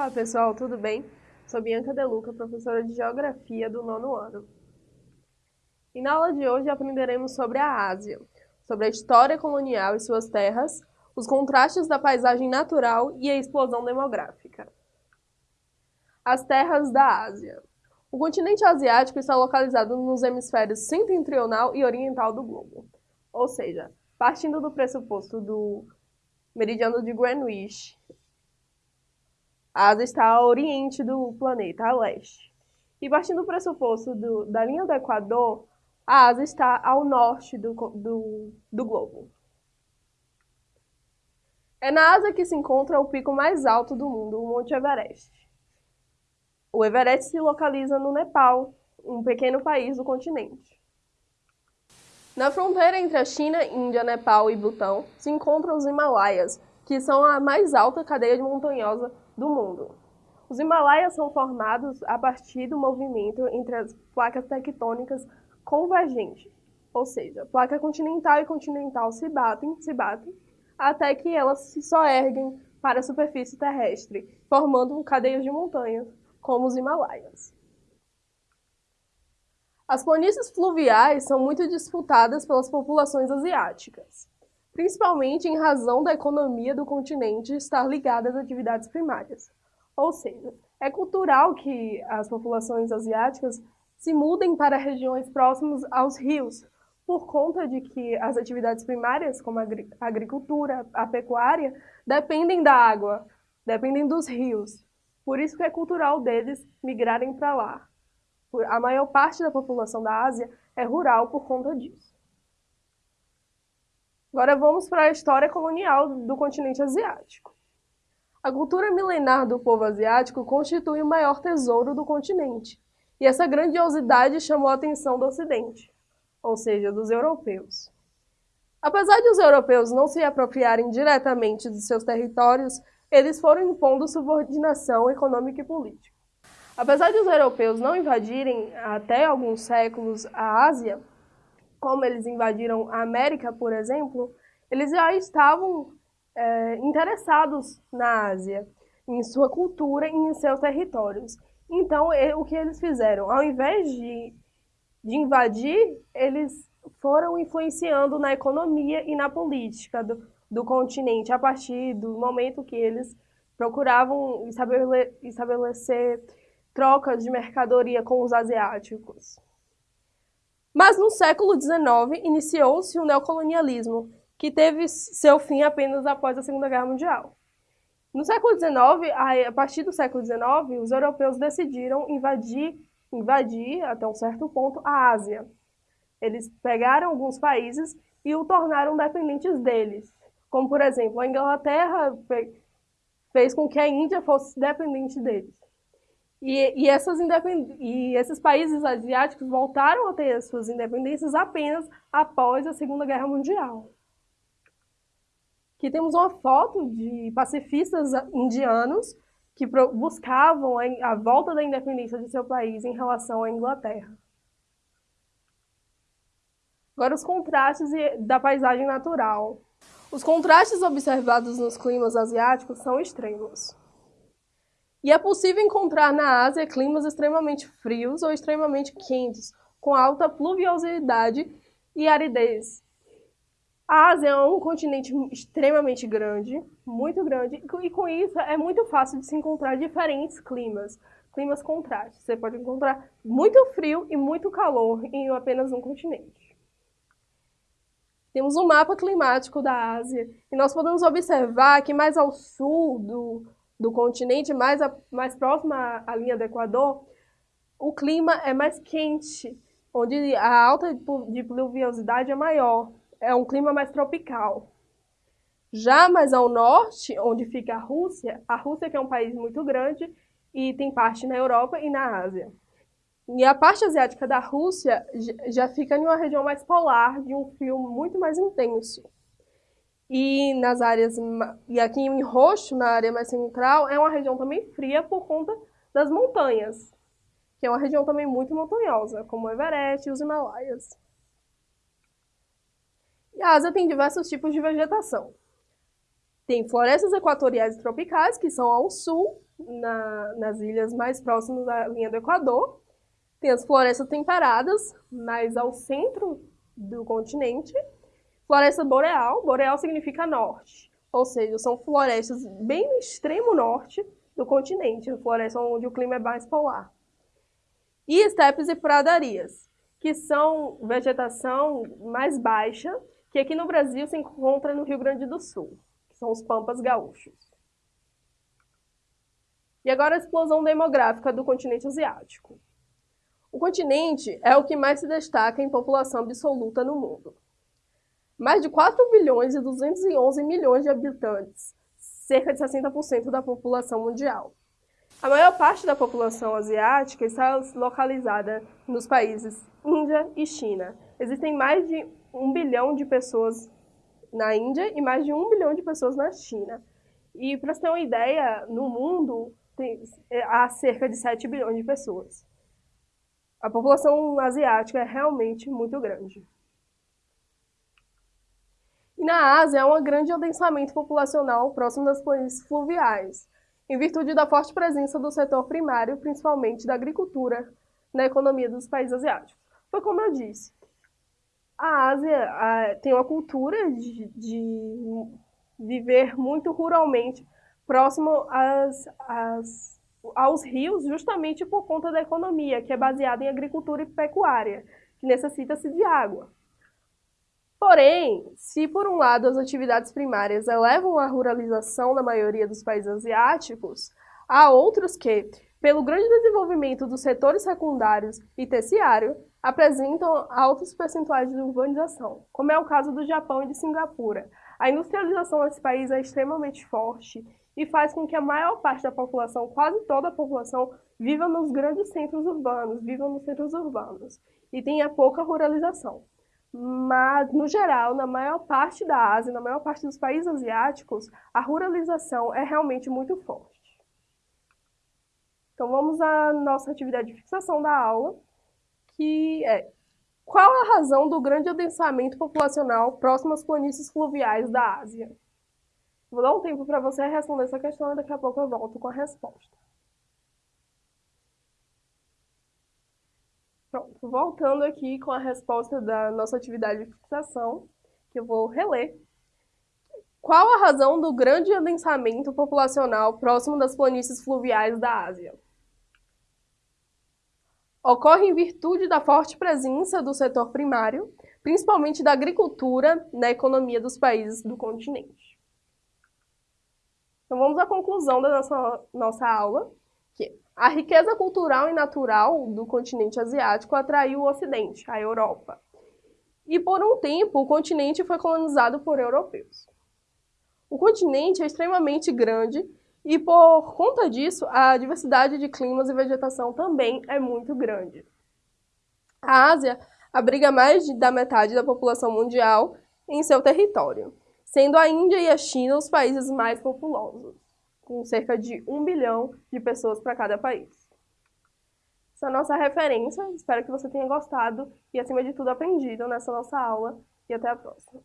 Olá pessoal, tudo bem? Sou Bianca Deluca, professora de Geografia do nono ano. E na aula de hoje aprenderemos sobre a Ásia, sobre a história colonial e suas terras, os contrastes da paisagem natural e a explosão demográfica. As terras da Ásia. O continente asiático está localizado nos hemisférios setentrional e oriental do globo. Ou seja, partindo do pressuposto do meridiano de Greenwich, a Ásia está a oriente do planeta, a leste. E partindo do pressuposto do, da linha do Equador, a Ásia está ao norte do, do, do globo. É na Ásia que se encontra o pico mais alto do mundo, o Monte Everest. O Everest se localiza no Nepal, um pequeno país do continente. Na fronteira entre a China, Índia, Nepal e Butão se encontram os Himalaias, que são a mais alta cadeia montanhosa do mundo. Os Himalaias são formados a partir do movimento entre as placas tectônicas convergentes, ou seja, placa continental e continental se batem, se batem, até que elas se soerguem para a superfície terrestre, formando cadeias de montanhas, como os Himalaias. As planícies fluviais são muito disputadas pelas populações asiáticas principalmente em razão da economia do continente estar ligada às atividades primárias. Ou seja, é cultural que as populações asiáticas se mudem para regiões próximas aos rios, por conta de que as atividades primárias, como a agricultura, a pecuária, dependem da água, dependem dos rios. Por isso que é cultural deles migrarem para lá. A maior parte da população da Ásia é rural por conta disso. Agora vamos para a história colonial do continente asiático. A cultura milenar do povo asiático constitui o maior tesouro do continente, e essa grandiosidade chamou a atenção do Ocidente, ou seja, dos europeus. Apesar de os europeus não se apropriarem diretamente de seus territórios, eles foram impondo subordinação econômica e política. Apesar de os europeus não invadirem até alguns séculos a Ásia, como eles invadiram a América, por exemplo, eles já estavam é, interessados na Ásia, em sua cultura e em seus territórios. Então, o que eles fizeram? Ao invés de, de invadir, eles foram influenciando na economia e na política do, do continente, a partir do momento que eles procuravam estabelecer trocas de mercadoria com os asiáticos. Mas no século XIX iniciou-se o neocolonialismo, que teve seu fim apenas após a Segunda Guerra Mundial. No século XIX, a partir do século XIX, os europeus decidiram invadir, invadir até um certo ponto a Ásia. Eles pegaram alguns países e o tornaram dependentes deles. Como, por exemplo, a Inglaterra fez com que a Índia fosse dependente deles. E, e, essas e esses países asiáticos voltaram a ter suas independências apenas após a Segunda Guerra Mundial. Aqui temos uma foto de pacifistas indianos que buscavam a volta da independência de seu país em relação à Inglaterra. Agora, os contrastes da paisagem natural. Os contrastes observados nos climas asiáticos são extremos. E é possível encontrar na Ásia climas extremamente frios ou extremamente quentes, com alta pluviosidade e aridez. A Ásia é um continente extremamente grande, muito grande, e com isso é muito fácil de se encontrar diferentes climas, climas contrastes. Você pode encontrar muito frio e muito calor em apenas um continente. Temos um mapa climático da Ásia e nós podemos observar que mais ao sul do, do continente, mais, a, mais próximo à, à linha do Equador, o clima é mais quente, onde a alta de pluviosidade é maior. É um clima mais tropical. Já mais ao norte, onde fica a Rússia, a Rússia que é um país muito grande e tem parte na Europa e na Ásia. E a parte asiática da Rússia já fica em uma região mais polar, de um frio muito mais intenso. E nas áreas e aqui em roxo, na área mais central, é uma região também fria por conta das montanhas, que é uma região também muito montanhosa, como o Everest e os Himalaias. E a Ásia tem diversos tipos de vegetação. Tem florestas equatoriais e tropicais, que são ao sul, na, nas ilhas mais próximas à linha do Equador. Tem as florestas temperadas, mais ao centro do continente. Floresta boreal, boreal significa norte, ou seja, são florestas bem no extremo norte do continente, floresta onde o clima é mais polar. E estepes e pradarias, que são vegetação mais baixa, que aqui no Brasil se encontra no Rio Grande do Sul, que são os pampas gaúchos. E agora a explosão demográfica do continente asiático. O continente é o que mais se destaca em população absoluta no mundo. Mais de 4 bilhões e 211 milhões de habitantes, cerca de 60% da população mundial. A maior parte da população asiática está localizada nos países Índia e China. Existem mais de um bilhão de pessoas na Índia e mais de um bilhão de pessoas na China. E para você ter uma ideia, no mundo tem, é, há cerca de 7 bilhões de pessoas. A população asiática é realmente muito grande. E na Ásia há um grande adensamento populacional próximo das planícies fluviais, em virtude da forte presença do setor primário, principalmente da agricultura, na economia dos países asiáticos. Foi como eu disse, a Ásia a, tem uma cultura de, de, viver muito ruralmente, próximo às, às, aos rios, justamente por conta da economia, que é baseada em agricultura e pecuária, que necessita-se de água. Porém, se por um lado as atividades primárias elevam a ruralização na maioria dos países asiáticos, há outros que, pelo grande desenvolvimento dos setores secundários e terciário, apresentam altos percentuais de urbanização, como é o caso do Japão e de Singapura. A industrialização nesse país é extremamente forte e faz com que a maior parte da população, quase toda a população, viva nos grandes centros urbanos, viva nos centros urbanos e tenha pouca ruralização. Mas, no geral, na maior parte da Ásia, na maior parte dos países asiáticos, a ruralização é realmente muito forte. Então, vamos à nossa atividade de fixação da aula, que é qual a razão do grande adensamento populacional próximo às planícies fluviais da Ásia? Vou dar um tempo para você responder essa questão e daqui a pouco eu volto com a resposta. Pronto, voltando aqui com a resposta da nossa atividade de fixação, que eu vou reler. Qual a razão do grande adensamento populacional próximo das planícies fluviais da Ásia? Ocorre em virtude da forte presença do setor primário, principalmente da agricultura, na economia dos países do continente. Então vamos à conclusão da nossa, nossa aula, que a riqueza cultural e natural do continente asiático atraiu o Ocidente, a Europa. E por um tempo, o continente foi colonizado por europeus. O continente é extremamente grande e, por conta disso, a diversidade de climas e vegetação também é muito grande. A Ásia abriga mais da metade da população mundial em seu território, sendo a Índia e a China os países mais populosos com cerca de um bilhão de pessoas para cada país. Essa é a nossa referência, espero que você tenha gostado e, acima de tudo, aprendido nessa nossa aula e até a próxima.